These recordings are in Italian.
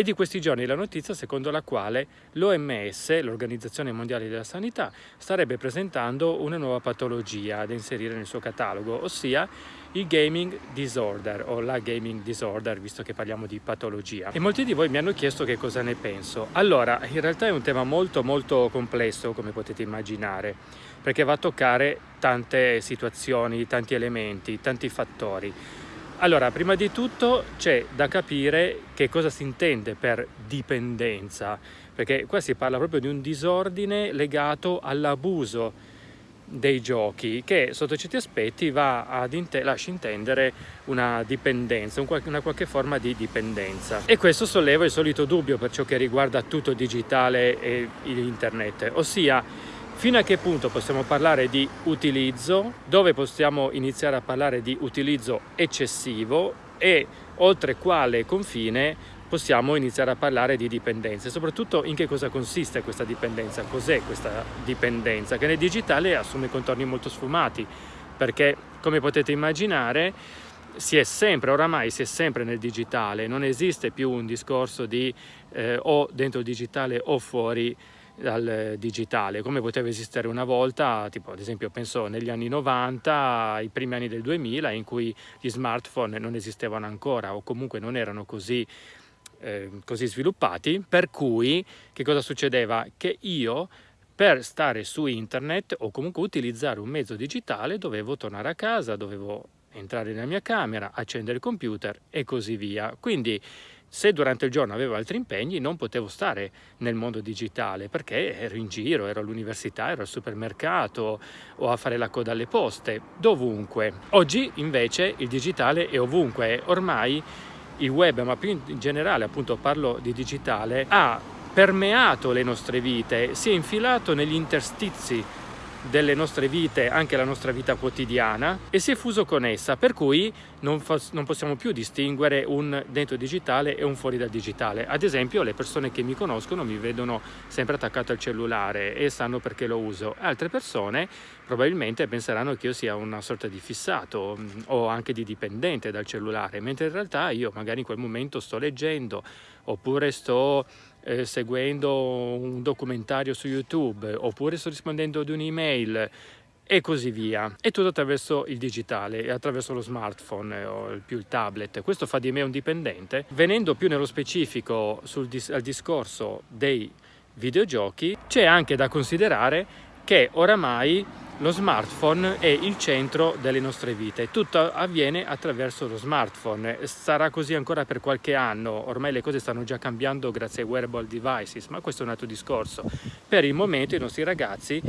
È di questi giorni la notizia secondo la quale l'OMS, l'Organizzazione Mondiale della Sanità, starebbe presentando una nuova patologia da inserire nel suo catalogo, ossia il gaming disorder o la gaming disorder, visto che parliamo di patologia. E molti di voi mi hanno chiesto che cosa ne penso. Allora, in realtà è un tema molto molto complesso, come potete immaginare, perché va a toccare tante situazioni, tanti elementi, tanti fattori. Allora, prima di tutto c'è da capire che cosa si intende per dipendenza, perché qua si parla proprio di un disordine legato all'abuso dei giochi che sotto certi aspetti va ad inte lascia intendere una dipendenza, un qual una qualche forma di dipendenza. E questo solleva il solito dubbio per ciò che riguarda tutto digitale e internet, ossia Fino a che punto possiamo parlare di utilizzo, dove possiamo iniziare a parlare di utilizzo eccessivo? E oltre quale confine possiamo iniziare a parlare di dipendenza e soprattutto in che cosa consiste questa dipendenza, cos'è questa dipendenza? Che nel digitale assume contorni molto sfumati perché come potete immaginare si è sempre, oramai si è sempre nel digitale, non esiste più un discorso di eh, o dentro il digitale o fuori dal digitale, come poteva esistere una volta, tipo ad esempio penso negli anni 90, i primi anni del 2000, in cui gli smartphone non esistevano ancora o comunque non erano così, eh, così sviluppati, per cui che cosa succedeva? Che io per stare su internet o comunque utilizzare un mezzo digitale dovevo tornare a casa, dovevo entrare nella mia camera, accendere il computer e così via. Quindi se durante il giorno avevo altri impegni non potevo stare nel mondo digitale perché ero in giro, ero all'università, ero al supermercato o a fare la coda alle poste, dovunque. Oggi invece il digitale è ovunque, ormai il web, ma più in generale appunto parlo di digitale, ha permeato le nostre vite, si è infilato negli interstizi delle nostre vite, anche la nostra vita quotidiana e si è fuso con essa, per cui non, non, possiamo più distinguere un dentro digitale e un fuori dal digitale. Ad esempio le persone che mi conoscono mi vedono sempre attaccato al cellulare e sanno perché lo uso. Altre persone probabilmente penseranno che io sia una sorta di fissato mm, o anche di dipendente dal cellulare, mentre in realtà io magari in quel momento sto leggendo oppure sto eh, seguendo un documentario su YouTube oppure sto rispondendo ad un'email e così via. E tutto attraverso il digitale attraverso lo smartphone o più il tablet. Questo fa di me un dipendente. Venendo più nello specifico sul al discorso dei videogiochi, c'è anche da considerare che oramai lo smartphone è il centro delle nostre vite, tutto avviene attraverso lo smartphone, sarà così ancora per qualche anno, ormai le cose stanno già cambiando grazie ai wearable devices, ma questo è un altro discorso. Per il momento i nostri ragazzi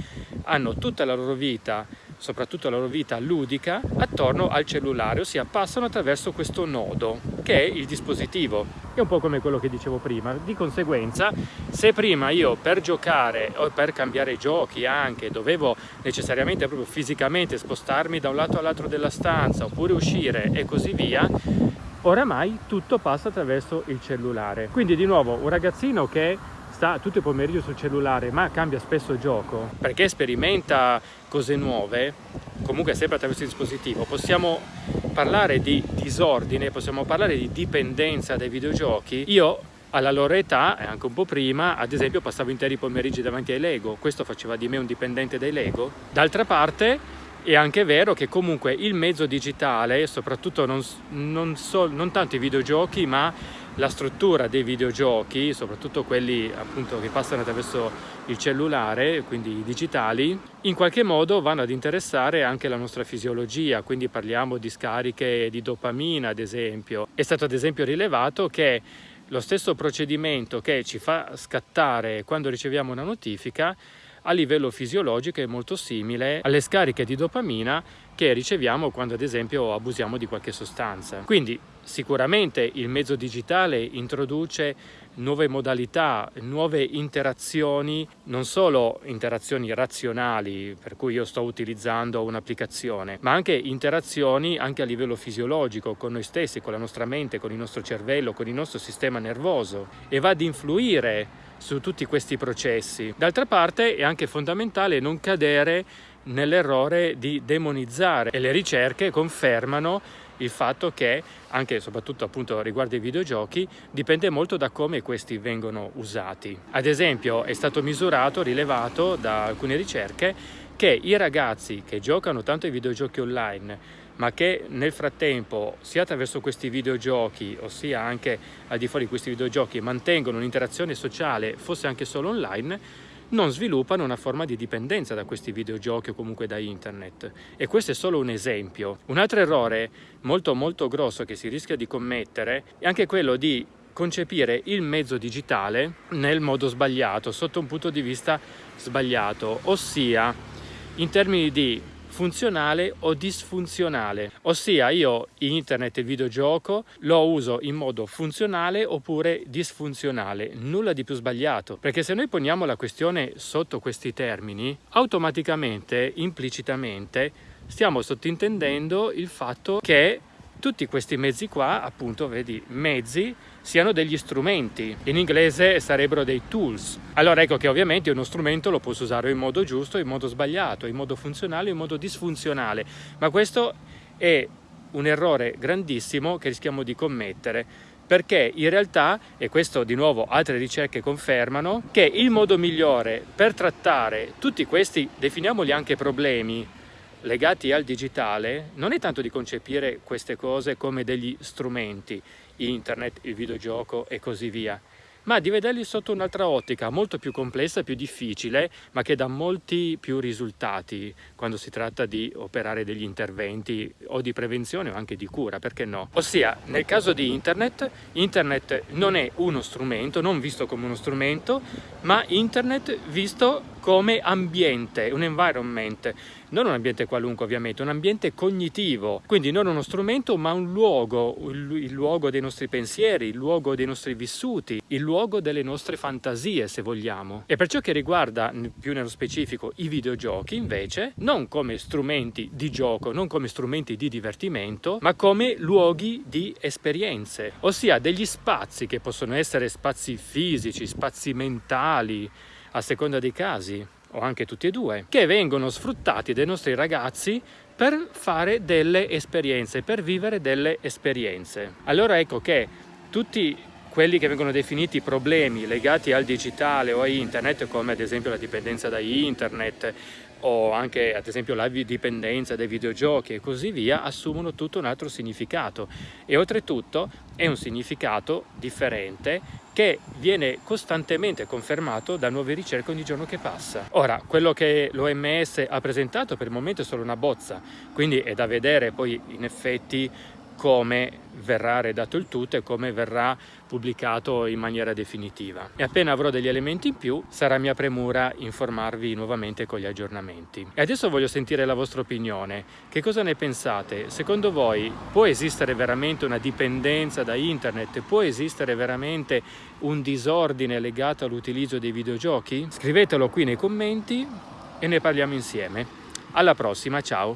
hanno tutta la loro vita soprattutto la loro vita ludica, attorno al cellulare, ossia passano attraverso questo nodo che è il dispositivo. È un po' come quello che dicevo prima, di conseguenza se prima io per giocare o per cambiare giochi anche dovevo necessariamente proprio fisicamente spostarmi da un lato all'altro della stanza oppure uscire e così via, oramai tutto passa attraverso il cellulare. Quindi di nuovo un ragazzino che sta tutto il pomeriggio sul cellulare ma cambia spesso gioco. Perché sperimenta cose nuove comunque sempre attraverso il dispositivo possiamo parlare di disordine possiamo parlare di dipendenza dai videogiochi. Io alla loro età e anche un po' prima ad esempio passavo interi pomeriggi davanti ai Lego. Questo faceva di me un dipendente dai Lego. D'altra parte è anche vero che comunque il mezzo digitale soprattutto non, non, so, non tanto i videogiochi ma la struttura dei videogiochi, soprattutto quelli appunto che passano attraverso il cellulare, quindi i digitali, in qualche modo vanno ad interessare anche la nostra fisiologia, quindi parliamo di scariche di dopamina ad esempio. È stato ad esempio rilevato che lo stesso procedimento che ci fa scattare quando riceviamo una notifica a livello fisiologico è molto simile alle scariche di dopamina che riceviamo quando ad esempio abusiamo di qualche sostanza. Quindi sicuramente il mezzo digitale introduce nuove modalità, nuove interazioni, non solo interazioni razionali, per cui io sto utilizzando un'applicazione, ma anche interazioni anche a livello fisiologico con noi stessi, con la nostra mente, con il nostro cervello, con il nostro sistema nervoso e va ad influire su tutti questi processi. D'altra parte è anche fondamentale non cadere nell'errore di demonizzare e le ricerche confermano il fatto che, anche e soprattutto appunto riguardo ai videogiochi, dipende molto da come questi vengono usati. Ad esempio è stato misurato, rilevato da alcune ricerche, che i ragazzi che giocano tanto ai videogiochi online ma che nel frattempo sia attraverso questi videogiochi ossia anche al di fuori di questi videogiochi mantengono un'interazione sociale fosse anche solo online non sviluppano una forma di dipendenza da questi videogiochi o comunque da internet e questo è solo un esempio. Un altro errore molto molto grosso che si rischia di commettere è anche quello di concepire il mezzo digitale nel modo sbagliato, sotto un punto di vista sbagliato, ossia in termini di funzionale o disfunzionale, ossia io internet e videogioco lo uso in modo funzionale oppure disfunzionale, nulla di più sbagliato, perché se noi poniamo la questione sotto questi termini, automaticamente, implicitamente, stiamo sottintendendo il fatto che tutti questi mezzi qua, appunto, vedi, mezzi, siano degli strumenti. In inglese sarebbero dei tools. Allora ecco che ovviamente uno strumento lo posso usare in modo giusto, in modo sbagliato, in modo funzionale, in modo disfunzionale. Ma questo è un errore grandissimo che rischiamo di commettere perché in realtà, e questo di nuovo altre ricerche confermano, che il modo migliore per trattare tutti questi, definiamoli anche problemi, legati al digitale non è tanto di concepire queste cose come degli strumenti, internet, il videogioco e così via, ma di vederli sotto un'altra ottica, molto più complessa, più difficile, ma che dà molti più risultati quando si tratta di operare degli interventi o di prevenzione o anche di cura, perché no? Ossia, nel caso di internet, internet non è uno strumento, non visto come uno strumento, ma internet visto come ambiente, un environment, non un ambiente qualunque ovviamente, un ambiente cognitivo, quindi non uno strumento ma un luogo, il luogo dei nostri pensieri, il luogo dei nostri vissuti, il luogo delle nostre fantasie se vogliamo. E per ciò che riguarda più nello specifico i videogiochi invece, non come strumenti di gioco, non come strumenti di divertimento, ma come luoghi di esperienze, ossia degli spazi che possono essere spazi fisici, spazi mentali, a seconda dei casi, o anche tutti e due, che vengono sfruttati dai nostri ragazzi per fare delle esperienze, per vivere delle esperienze. Allora ecco che tutti quelli che vengono definiti problemi legati al digitale o a internet, come ad esempio la dipendenza da internet o anche ad esempio la dipendenza dai videogiochi e così via, assumono tutto un altro significato e oltretutto è un significato differente che viene costantemente confermato da nuove ricerche ogni giorno che passa. Ora, quello che l'OMS ha presentato per il momento è solo una bozza, quindi è da vedere poi in effetti come verrà redatto il tutto e come verrà pubblicato in maniera definitiva. E appena avrò degli elementi in più sarà mia premura informarvi nuovamente con gli aggiornamenti. E adesso voglio sentire la vostra opinione. Che cosa ne pensate? Secondo voi può esistere veramente una dipendenza da internet? Può esistere veramente un disordine legato all'utilizzo dei videogiochi? Scrivetelo qui nei commenti e ne parliamo insieme. Alla prossima, ciao!